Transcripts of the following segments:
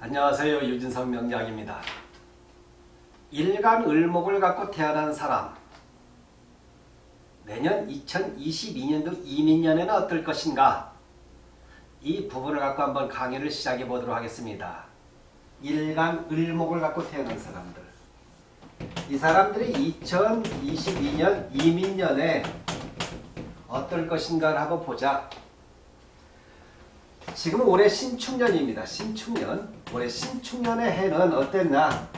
안녕하세요. 유진성 명약입니다. 일간 을목을 갖고 태어난 사람 내년 2022년도 이민년에는 어떨 것인가 이 부분을 갖고 한번 강의를 시작해 보도록 하겠습니다. 일간 을목을 갖고 태어난 사람들 이 사람들이 2022년 이민년에 어떨 것인가를 한번 보자. 지금 올해 신축년입니다. 신축년. 올해 신축년의 해는 어땠나?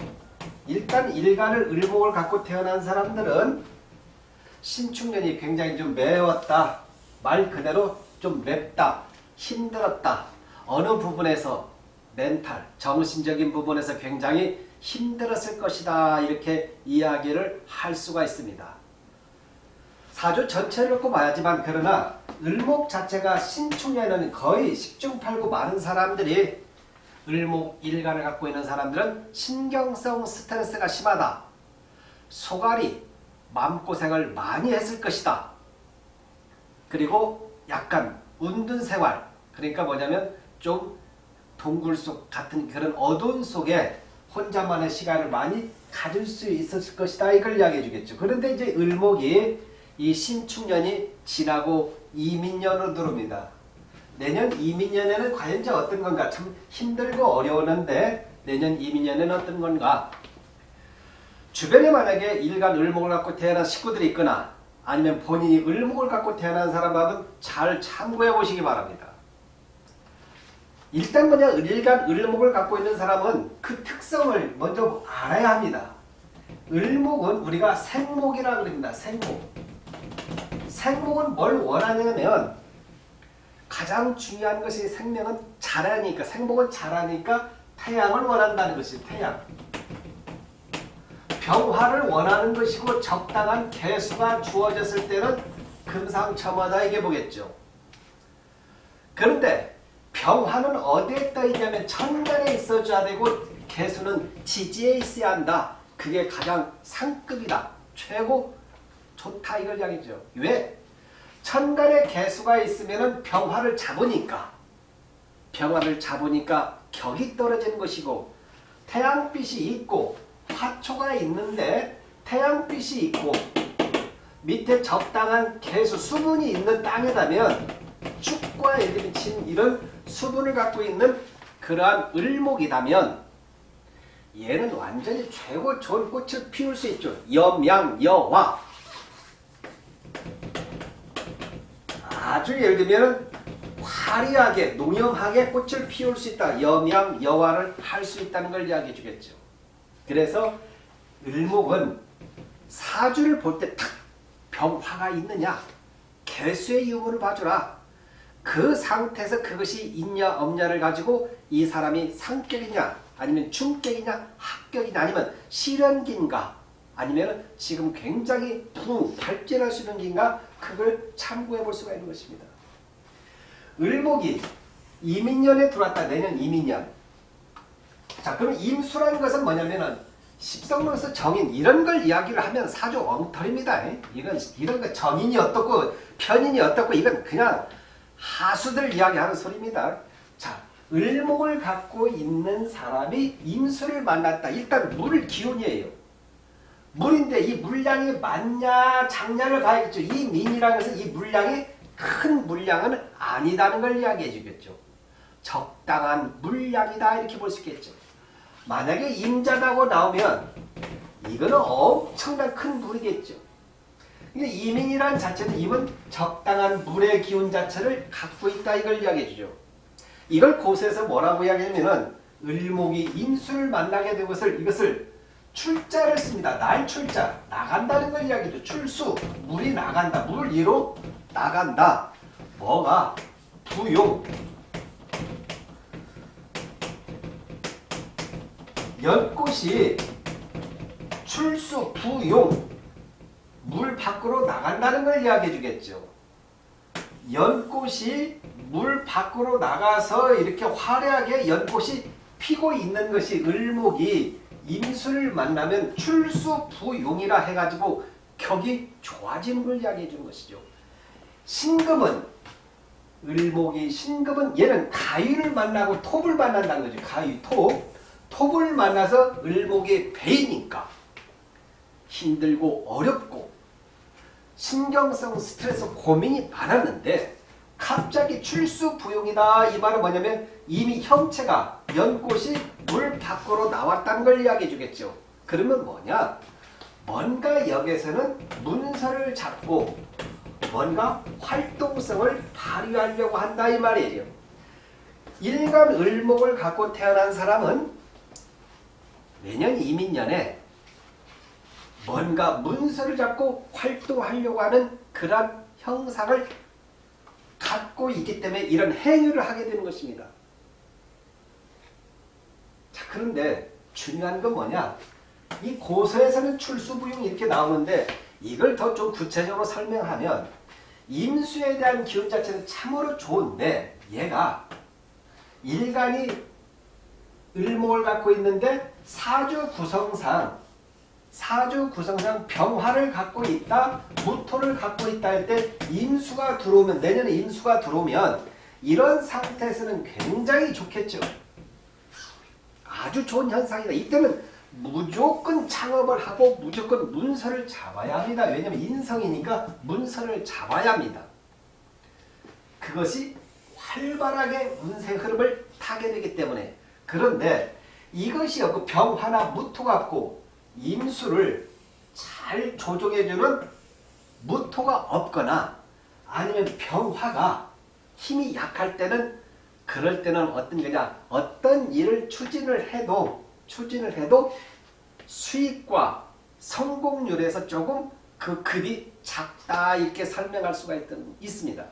일단 일간을 을목을 갖고 태어난 사람들은 신축년이 굉장히 좀 매웠다. 말 그대로 좀 맵다. 힘들었다. 어느 부분에서 멘탈, 정신적인 부분에서 굉장히 힘들었을 것이다. 이렇게 이야기를 할 수가 있습니다. 사주 전체를 놓고 봐야지만 그러나 을목 자체가 신축년에는 거의 십중팔구 많은 사람들이 을목 일간을 갖고 있는 사람들은 신경성 스트레스가 심하다. 소갈이 마음고생을 많이 했을 것이다. 그리고 약간 운둔 생활 그러니까 뭐냐면 좀 동굴 속 같은 그런 어두운 속에 혼자만의 시간을 많이 가질 수 있었을 것이다. 이걸 이야기해 주겠죠. 그런데 이제 을목이 이 신축년이 지나고 이민년으로 들어옵니다. 내년 이민년에는 과연 이제 어떤 건가 참 힘들고 어려웠는데 내년 이민년에는 어떤 건가 주변에 만약에 일간 을목을 갖고 태어난 식구들이 있거나 아니면 본인이 을목을 갖고 태어난 사람하면 잘 참고해 보시기 바랍니다. 일단 뭐냐 일간 을목을 갖고 있는 사람은 그 특성을 먼저 알아야 합니다. 을목은 우리가 생목이라고 그럽니다. 생목. 생목은 뭘 원하냐면 가장 중요한 것이 생명은 자라니까 생목은 자라니까 태양을 원한다는 것이 태양. 병화를 원하는 것이고 적당한 개수가 주어졌을 때는 금상첨화다 이게 보겠죠. 그런데 병화는 어디에 떠 있냐면 천간에 있어줘야 되고 개수는 지지에 있어야 한다. 그게 가장 상급이다. 최고 좋다 이걸 이야기죠. 왜? 천간에 개수가 있으면 병화를 잡으니까 병화를 잡으니까 격이 떨어지는 것이고 태양빛이 있고 화초가 있는데 태양빛이 있고 밑에 적당한 개수 수분이 있는 땅에다면 축과 예를 친 이런 수분을 갖고 있는 그러한 을목이라면 얘는 완전히 최고 좋은 꽃을 피울 수 있죠. 염양, 여화 아주 예를 들면 화려하게 농염하게 꽃을 피울 수 있다. 염양, 여화를 할 수 있다는 걸 이야기해 주겠죠. 그래서 을목은 사주를 볼 때 탁 병화가 있느냐 개수의 유무를 봐주라. 그 상태에서 그것이 있냐 없냐를 가지고 이 사람이 상격이냐 아니면 중격이냐 합격이냐 아니면 실현기인가 아니면 지금 굉장히 부 발전할 수 있는 기인가 그걸 참고해 볼 수가 있는 것입니다. 을목이 이민년에 들어왔다. 내년 이민년. 자, 그럼 임수라는 것은 뭐냐면은 십성론에서 정인 이런 걸 이야기를 하면 사주 엉터리입니다. 이건 이런 거 정인이 어떻고 편인이 어떻고 이건 그냥 하수들 이야기하는 소리입니다. 자, 을목을 갖고 있는 사람이 임수를 만났다. 일단 물 기운이에요. 물인데 이 물량이 많냐 작냐를 봐야겠죠. 이 민이라는 것은 이 물량이 큰 물량은 아니다는 걸 이야기해 주겠죠. 적당한 물량이다 이렇게 볼 수 있겠죠. 만약에 임자다고 나오면 이거는 엄청난 큰 물이겠죠. 이민이란 자체는 임은 적당한 물의 기운 자체를 갖고 있다 이걸 이야기해 주죠. 이걸 고세에서 뭐라고 이야기하면은 을목이 임수를 만나게 된 것을 이것을 출자를 씁니다. 날 출자 나간다는 걸 이야기죠. 출수 물이 나간다. 물 위로 나간다. 뭐가 부용 연꽃이 출수 부용 물 밖으로 나간다는 걸 이야기해 주겠죠. 연꽃이 물 밖으로 나가서 이렇게 화려하게 연꽃이 피고 있는 것이 을목이 임수를 만나면 출수 부용이라 해가지고 격이 좋아지는 걸 이야기해 주는 것이죠. 신금은 을목이 신금은 얘는 가위를 만나고 톱을 만난다는 거죠. 가위, 톱. 톱을 만나서 을목이 배이니까 힘들고 어렵고 신경성 스트레스 고민이 많았는데 갑자기 출수 부용이다 이 말은 뭐냐면 이미 형체가 연꽃이 물 밖으로 나왔다는 걸 이야기해 주겠죠. 그러면 뭐냐? 뭔가 여기서는 문서를 잡고 뭔가 활동성을 발휘하려고 한다 이 말이에요. 일간 을목을 갖고 태어난 사람은 내년 이민년에 뭔가 문서를 잡고 활동하려고 하는 그런 형상을 갖고 있기 때문에 이런 행위를 하게 되는 것입니다. 자 그런데 중요한 건 뭐냐? 이 고서에서는 출수부용 이렇게 나오는데 이걸 더 좀 구체적으로 설명하면 임수에 대한 기운 자체는 참으로 좋은데 얘가 일간이 을목을 갖고 있는데 사주 구성상 사주 구성상 병화를 갖고 있다 무토를 갖고 있다 할 때 임수가 들어오면 내년에 임수가 들어오면 이런 상태에서는 굉장히 좋겠죠. 아주 좋은 현상이다. 이때는 무조건 창업을 하고 무조건 문서를 잡아야 합니다. 왜냐하면 인성이니까 문서를 잡아야 합니다. 그것이 활발하게 운세 흐름을 타게 되기 때문에 그런데 이것이 그 병화나 무토 갖고 임수를 잘 조종해주는 무토가 없거나 아니면 병화가 힘이 약할 때는 그럴 때는 어떤 거냐 어떤 일을 추진을 해도 추진을 해도 수익과 성공률에서 조금 그 급이 작다 이렇게 설명할 수가 있던, 있습니다.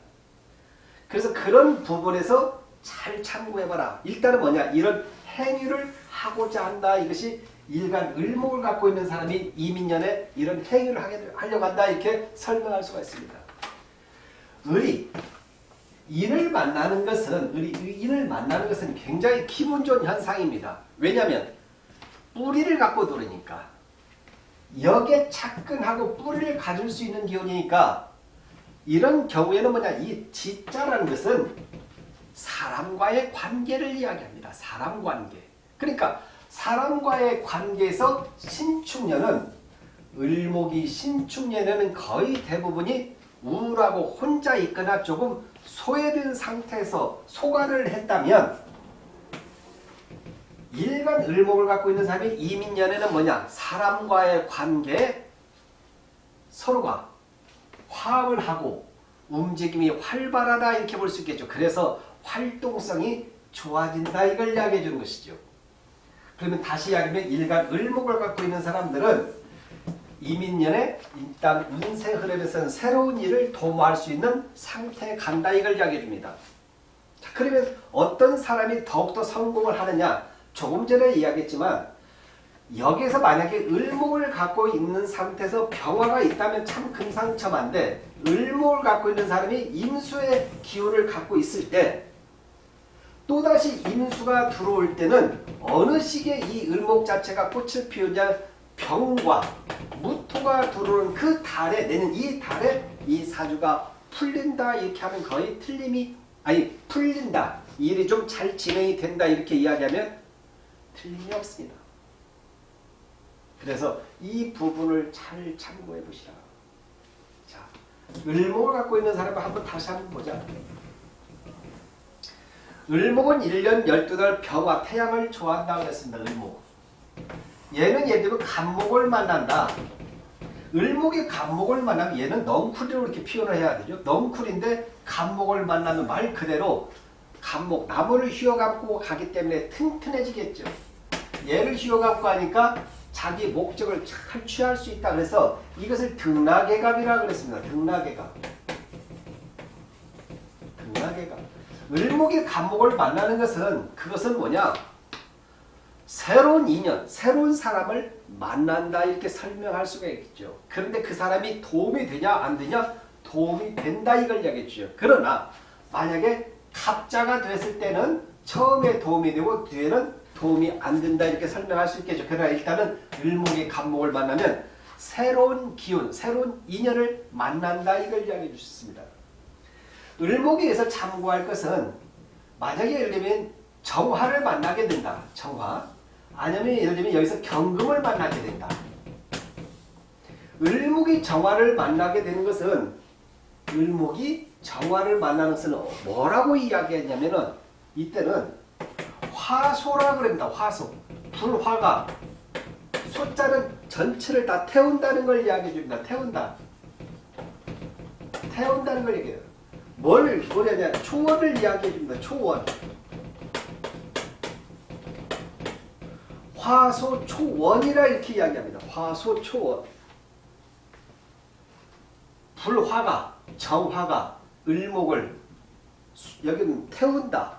그래서 그런 부분에서 잘 참고해봐라. 일단은 뭐냐 이런 행위를 하고자 한다 이것이 일간 을목을 갖고 있는 사람이 이민년에 이런 행위를 하게, 하려고 한다 이렇게 설명할 수가 있습니다. 을이 인을 만나는 것은 을이 인을 만나는 것은 굉장히 기분 좋은 현상입니다. 왜냐하면 뿌리를 갖고 들으니까 역에 착근하고 뿌리를 가질 수 있는 기운이니까 이런 경우에는 뭐냐 이 지자라는 것은 사람과의 관계를 이야기합니다. 사람 관계. 그러니까 사람과의 관계에서 신축년은 을목이 신축년에는 거의 대부분이 우울하고 혼자 있거나 조금 소외된 상태에서 소관을 했다면 일간 을목을 갖고 있는 사람이 이민년에는 뭐냐? 사람과의 관계에 서로가 화합을 하고 움직임이 활발하다 이렇게 볼 수 있겠죠. 그래서 활동성이 좋아진다 이걸 이야기해 주는 것이죠. 그러면 다시 이야기하면 일간 을목을 갖고 있는 사람들은 이민년에 일단 운세 흐름에서는 새로운 일을 도모할 수 있는 상태에 간다 이걸 이야기해 줍니다. 자, 그러면 어떤 사람이 더욱더 성공을 하느냐 조금 전에 이야기했지만 여기에서 만약에 을목을 갖고 있는 상태에서 병화가 있다면 참 금상첨화인데 을목을 갖고 있는 사람이 임수의 기운을 갖고 있을 때 또다시 임수가 들어올 때는 어느 시기에 이 을목 자체가 꽃을 피우냐 병과 무토가 들어오는 그 달에 내는 이 달에 이 사주가 풀린다 이렇게 하면 거의 틀림이 아니 풀린다 일이 좀 잘 진행이 된다 이렇게 이야기하면 틀림이 없습니다. 그래서 이 부분을 잘 참고해 보시라. 자, 을목을 갖고 있는 사람을 한번 다시 한번 보자. 을목은 1년 12달 병화 태양을 좋아한다고 했습니다. 을목. 얘는 예를 들면 간목을 만난다. 을목이 간목을 만나면 얘는 넝쿨이로 이렇게 표현을 해야 되죠. 넝쿨인데 간목을 만나면 말 그대로 간목, 나무를 휘어감고 가기 때문에 튼튼해지겠죠. 얘를 휘어감고 하니까 자기 목적을 잘 취할 수 있다. 그래서 이것을 등락의갑이라고 그랬습니다. 등락의갑. 등락의갑. 을목이 간목을 만나는 것은 그것은 뭐냐? 새로운 인연, 새로운 사람을 만난다 이렇게 설명할 수가 있겠죠. 그런데 그 사람이 도움이 되냐 안 되냐? 도움이 된다 이걸 이야기했죠. 그러나 만약에 갑자가 됐을 때는 처음에 도움이 되고 뒤에는 도움이 안 된다 이렇게 설명할 수 있겠죠. 그러나 일단은 을목이 간목을 만나면 새로운 기운, 새로운 인연을 만난다 이걸 이야기해 주셨습니다. 을목에서 참고할 것은 만약에 예를 들면 정화를 만나게 된다. 정화. 아니면 예를 들면 여기서 경금을 만나게 된다. 을목이 정화를 만나게 되는 것은 을목이 정화를 만나는 것은 뭐라고 이야기했냐면은 이때는 화소라 그럽니다. 화소. 불화가 소자는 전체를 다 태운다는 걸 이야기해 줍니다. 태운다. 태운다는 걸 얘기해요. 뭘 뭐냐냐 초원을 이야기해 줍니다. 초원. 화소 초원이라 이렇게 이야기합니다. 화소 초원. 불화가 정화가 을목을 여기는 태운다.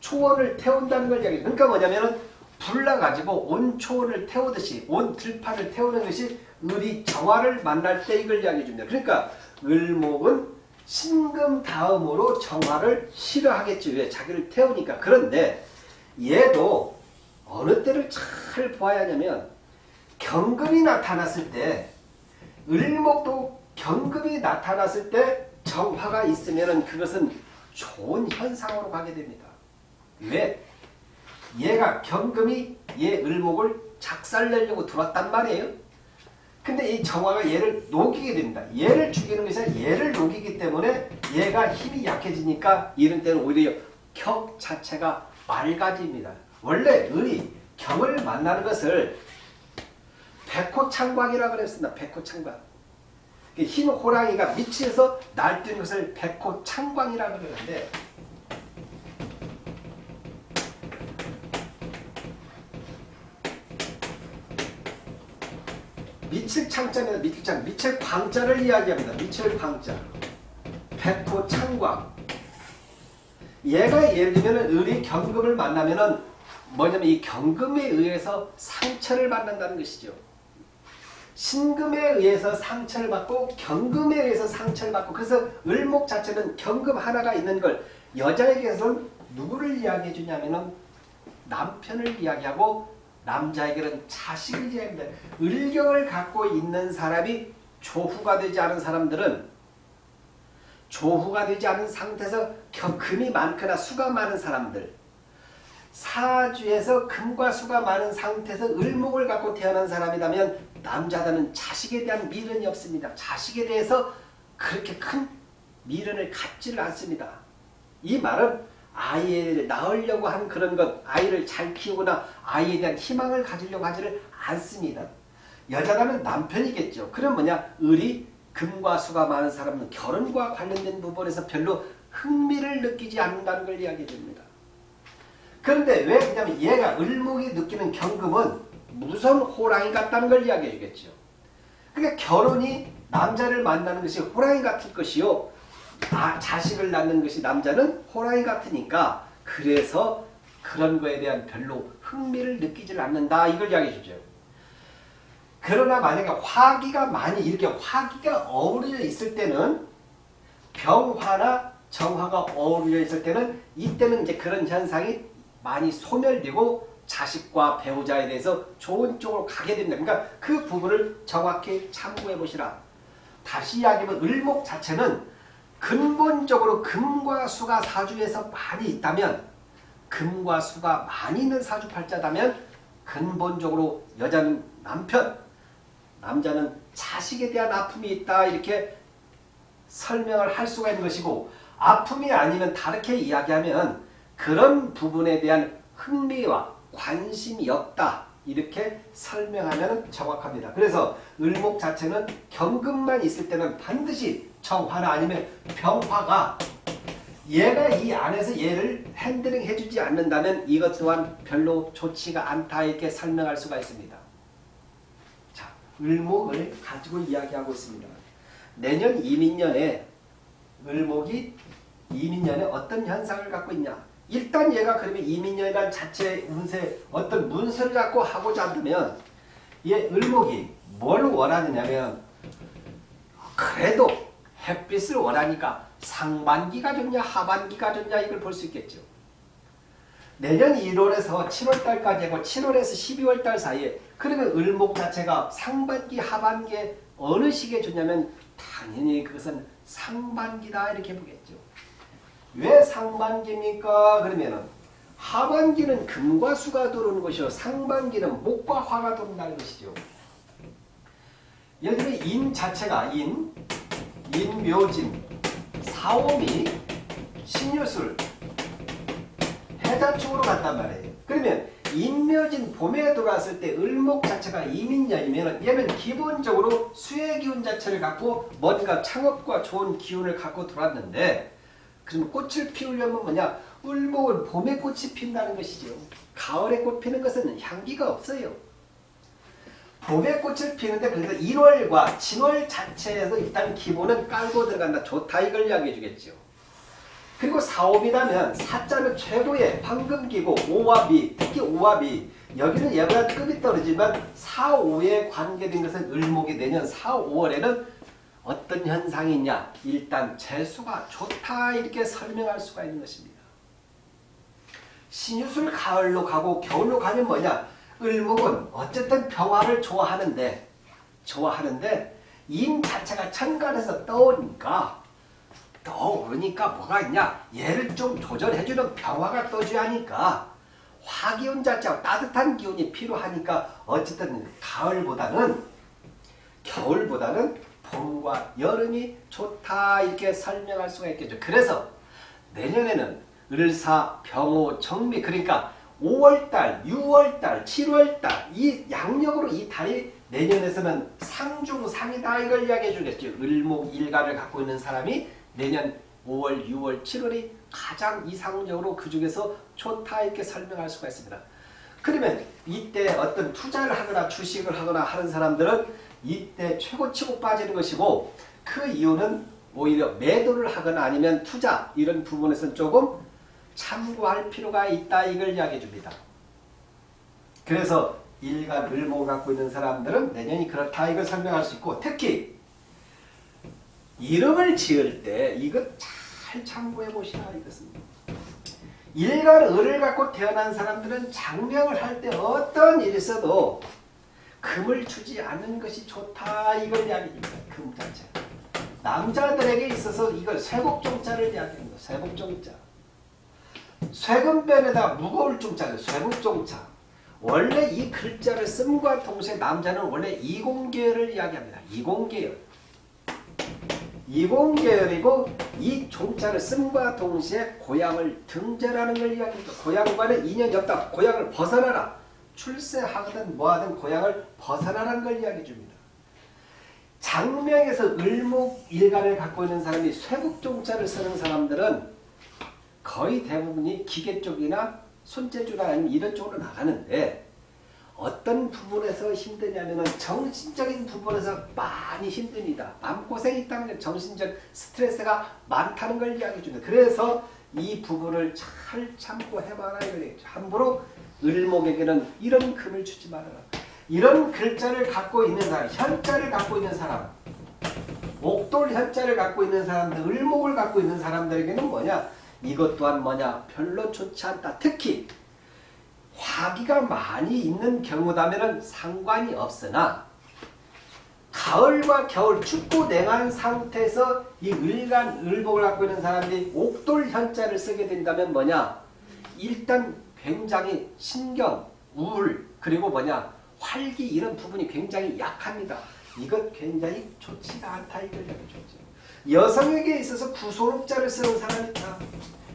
초원을 태운다는 걸 이야기해요. 그러니까 뭐냐면은 불나가지고 온 초원을 태우듯이 온 들판을 태우는 것이 을이 정화를 만날 때 이걸 이야기해 줍니다. 그러니까 을목은 신금 다음으로 정화를 싫어하겠지. 왜? 자기를 태우니까. 그런데 얘도 어느 때를 잘 보아야 하냐면 경금이 나타났을 때 을목도 경금이 나타났을 때 정화가 있으면 그것은 좋은 현상으로 가게 됩니다. 왜? 얘가 경금이 얘 을목을 작살내려고 들어왔단 말이에요. 근데 이 정화가 얘를 녹이게 됩니다. 얘를 죽이는 것이 아니라 얘를 녹이기 때문에 얘가 힘이 약해지니까 이런 때는 오히려 격 자체가 맑아집니다. 원래 을이 경을 만나는 것을 백호창광이라고 그랬습니다. 백호창광. 흰 호랑이가 밑에서 날뛰는 것을 백호창광이라고 그러는데 미칠 창자입니다. 미칠 창. 미칠 광자를 이야기합니다. 미칠 광자. 백호 창광. 얘가 예를 들면 을이 경금을 만나면은 뭐냐면 이 경금에 의해서 상처를 받는다는 것이죠. 신금에 의해서 상처를 받고 경금에 의해서 상처를 받고 그래서 을목 자체는 경금 하나가 있는 걸 여자에게서는 누구를 이야기해 주냐면은 남편을 이야기하고 남자에게는 자식을 이야기합니다. 을경을 갖고 있는 사람이 조후가 되지 않은 사람들은 조후가 되지 않은 상태에서 금이 많거나 수가 많은 사람들 사주에서 금과 수가 많은 상태에서 을목을 갖고 태어난 사람이라면 남자들은 자식에 대한 미련이 없습니다. 자식에 대해서 그렇게 큰 미련을 갖지를 않습니다. 이 말은 아이를 낳으려고 하는 그런 것, 아이를 잘 키우거나 아이에 대한 희망을 가지려고 하지를 않습니다. 여자라면 남편이겠죠. 그럼 뭐냐? 을이 금과 수가 많은 사람은 결혼과 관련된 부분에서 별로 흥미를 느끼지 않는다는 걸 이야기해 줍니다. 그런데 왜 그냐면 얘가 을목이 느끼는 경금은 무선 호랑이 같다는 걸 이야기해 주겠죠. 그러니까 결혼이 남자를 만나는 것이 호랑이 같을 것이요. 아, 자식을 낳는 것이 남자는 호랑이 같으니까 그래서 그런 거에 대한 별로 흥미를 느끼질 않는다. 이걸 이야기해 주죠. 그러나 만약에 화기가 많이 이렇게 화기가 어우러져 있을 때는 병화나 정화가 어우러져 있을 때는 이때는 이제 그런 현상이 많이 소멸되고 자식과 배우자에 대해서 좋은 쪽으로 가게 됩니다. 그러니까 그 부분을 정확히 참고해 보시라. 다시 이야기하면 을목 자체는 근본적으로 금과 수가 사주에서 많이 있다면 금과 수가 많이 있는 사주팔자다면 근본적으로 여자는 남편, 남자는 자식에 대한 아픔이 있다 이렇게 설명을 할 수가 있는 것이고 아픔이 아니면 다르게 이야기하면 그런 부분에 대한 흥미와 관심이 없다. 이렇게 설명하면 정확합니다. 그래서 을목 자체는 경금만 있을 때는 반드시 정화나 아니면 병화가 얘가 이 안에서 얘를 핸들링 해주지 않는다면 이것 또한 별로 좋지가 않다 이렇게 설명할 수가 있습니다. 자, 을목을 가지고 이야기하고 있습니다. 내년 이민년에 을목이 이민년에 어떤 현상을 갖고 있냐 일단 얘가 그러면 이민년이란 자체의 운세 어떤 문서를 갖고 하고자 한다면 얘 을목이 뭘 원하느냐면 그래도 햇빛을 원하니까 상반기가 좋냐 하반기가 좋냐 이걸 볼 수 있겠죠. 내년 1월에서 7월달까지 하고 7월에서 12월달 사이에 그러면 을목 자체가 상반기 하반기에 어느 시기에 좋냐면 당연히 그것은 상반기다 이렇게 보겠죠. 왜 상반기입니까? 그러면은 하반기는 금과 수가 들어오는 것이요. 상반기는 목과 화가 들어온다는 것이죠. 예를 들면 인 자체가 인, 인묘진, 사오미, 신유술, 해자축으로 갔단 말이에요. 그러면 인묘진 봄에 들어왔을 때 을목 자체가 이민년이면 얘는 기본적으로 수의 기운 자체를 갖고 뭔가 창업과 좋은 기운을 갖고 들어왔는데 그럼 꽃을 피우려면 뭐냐? 을목은 봄에 꽃이 핀다는 것이죠. 가을에 꽃 피는 것은 향기가 없어요. 봄에 꽃을 피는데 그래서 1월과 진월 자체에서 일단 기본은 깔고 들어간다. 좋다 이걸 이야기해 주겠죠. 그리고 사오비라면 사자는 최고의 황금기고 비, 특히 비 여기는 얘보다 급이 떨어지만 4, 5에 관계된 것은 을목이 내년 4, 5월에는 어떤 현상이 있냐? 일단 재수가 좋다 이렇게 설명할 수가 있는 것입니다. 신유술 가을로 가고 겨울로 가면 뭐냐? 을목은 어쨌든 평화를 좋아하는데 좋아하는데 임 자체가 천간에서 떠오니까 떠오르니까 뭐가 있냐? 얘를 좀 조절해주는 평화가 떠줘야 하니까 화기운 자체가 따뜻한 기운이 필요하니까 어쨌든 가을보다는 겨울보다는 봄과 여름이 좋다 이렇게 설명할 수가 있겠죠. 그래서 내년에는 을사, 병호, 정미 그러니까 5월달, 6월달, 7월달 이 양력으로 이 달이 내년에서는 상중상이다 이걸 이야기해 주겠죠. 을목 일간을 갖고 있는 사람이 내년 5월, 6월, 7월이 가장 이상적으로 그 중에서 좋다 이렇게 설명할 수가 있습니다. 그러면 이때 어떤 투자를 하거나 주식을 하거나 하는 사람들은 이때 최고 치고 빠지는 것이고 그 이유는 오히려 매도를 하거나 아니면 투자 이런 부분에서는 조금 참고할 필요가 있다 이걸 이야기해 줍니다. 그래서 일간 을목을 갖고 있는 사람들은 내년이 그렇다 이걸 설명할 수 있고 특히 이름을 지을 때 이것 잘 참고해 보시라 이것은 일간 을을 갖고 태어난 사람들은 장명을 할 때 어떤 일이 있어도 금을 주지 않는 것이 좋다 이걸 이야기합니다. 금 자체. 남자들에게 있어서 이걸 쇠곡종자를 이야기합니다. 쇠곡종자. 쇠금변에다 무거울 종자죠. 쇠곡종자. 원래 이 글자를 씀과 동시에 남자는 원래 이공계열을 이야기합니다. 이공계열. 이공계열이고 이 종자를 씀과 동시에 고향을 등재라는 걸 이야기합니다. 고향과는 인연이 없다. 고향을 벗어나라. 출세하든 뭐하든 고향을 벗어나라는 걸 이야기해 줍니다. 장명에서 을목 일간을 갖고 있는 사람이 쇠국종자를 쓰는 사람들은 거의 대부분이 기계 쪽이나 손재주나 아니면 이런 쪽으로 나가는데 어떤 부분에서 힘드냐면 정신적인 부분에서 많이 힘듭니다. 마음고생이 있다는 게 정신적 스트레스가 많다는 걸 이야기해 줍니다. 그래서 이 부분을 잘 참고 해봐라 이거죠. 함부로 을목에게는 이런 금을 주지 말아라. 이런 글자를 갖고 있는 사람, 현자를 갖고 있는 사람, 옥돌 현자를 갖고 있는 사람들, 을목을 갖고 있는 사람들에게는 뭐냐? 이것 또한 뭐냐? 별로 좋지 않다. 특히 화기가 많이 있는 경우다면 상관이 없으나 가을과 겨울 춥고 냉한 상태에서 이 을간, 을목을 갖고 있는 사람들이 옥돌 현자를 쓰게 된다면 뭐냐? 일단 굉장히 신경, 우울, 그리고 뭐냐? 활기 이런 부분이 굉장히 약합니다. 이것 굉장히 좋지가 않다 얘기죠. 여성에게 있어서 구소록자를 쓰는 사람이 있다.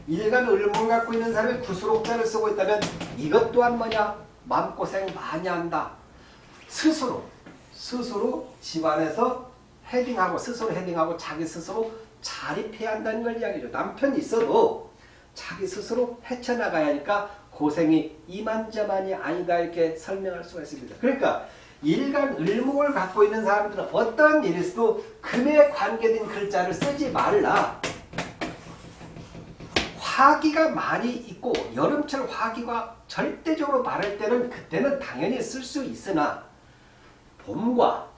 일간 을목을 갖고 있는 사람이 구소록자를 쓰고 있다면 이것 또한 뭐냐? 마음고생 많이 한다. 스스로 스스로 집안에서 헤딩하고 스스로 헤딩하고 자기 스스로 자립해야 한다는 걸 이야기죠. 남편이 있어도 자기 스스로 헤쳐나가야 하니까 고생이 이만저만이 아니다 이렇게 설명할 수가 있습니다. 그러니까 일간 을목을 갖고 있는 사람들은 어떤 있어도 금에 관계된 글자를 쓰지 말라. 화기가 많이 있고 여름철 화기가 절대적으로 많을 때는 그때는 당연히 쓸 수 있으나 봄과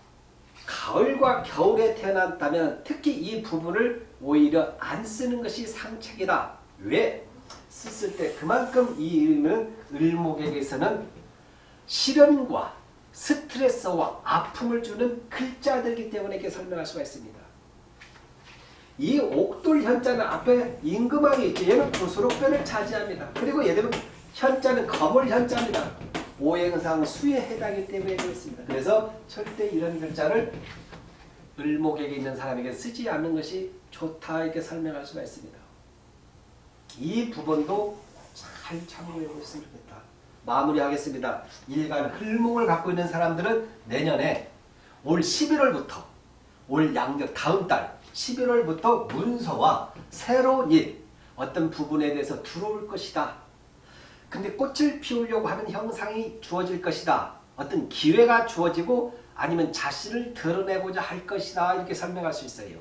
가을과 겨울에 태어났다면 특히 이 부분을 오히려 안 쓰는 것이 상책이다. 왜? 썼을 때 그만큼 이 이름은 을목에게서는 시련과 스트레스와 아픔을 주는 글자들이기 때문에 이렇게 설명할 수가 있습니다. 이 옥돌 현자는 앞에 임금왕이 있죠. 얘는 부수록변을 차지합니다. 그리고 얘들은 현자는 거물 현자입니다. 오행상 수에 해당이 때문에 그렇습니다. 그래서 절대 이런 글자를 을목에게 있는 사람에게 쓰지 않는 것이 좋다 이렇게 설명할 수가 있습니다. 이 부분도 잘 참고해 보셨으면 좋겠다. 마무리하겠습니다. 일간 흘목을 갖고 있는 사람들은 내년에 올 11월부터 올 양력 다음 달 11월부터 문서와 새로운 일 어떤 부분에 대해서 들어올 것이다. 근데 꽃을 피우려고 하는 형상이 주어질 것이다. 어떤 기회가 주어지고 아니면 자신을 드러내고자 할 것이다. 이렇게 설명할 수 있어요.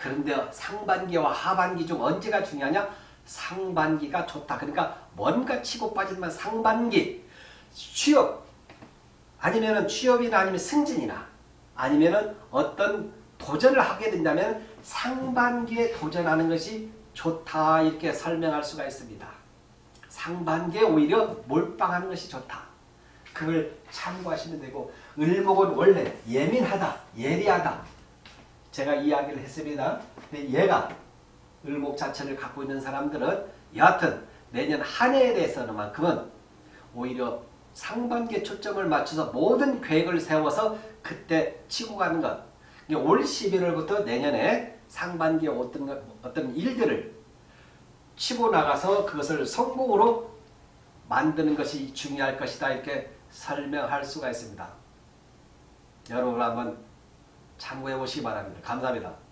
그런데 상반기와 하반기 중 언제가 중요하냐? 상반기가 좋다. 그러니까 뭔가 치고 빠지지만 상반기 취업 아니면은 취업이나 아니면 승진이나 아니면은 어떤 도전을 하게 된다면 상반기에 도전하는 것이 좋다 이렇게 설명할 수가 있습니다. 상반기에 오히려 몰빵하는 것이 좋다. 그걸 참고하시면 되고 을목은 원래 예민하다, 예리하다. 제가 이야기를 했습니다. 얘가 을목 자체를 갖고 있는 사람들은 여하튼 내년 한 해에 대해서는만큼은 오히려 상반기에 초점을 맞춰서 모든 계획을 세워서 그때 치고 가는 것. 올 11월부터 내년에 상반기에 어떤, 것, 어떤 일들을 치고 나가서 그것을 성공으로 만드는 것이 중요할 것이다. 이렇게 설명할 수가 있습니다. 여러분 한번 참고해 보시기 바랍니다. 감사합니다.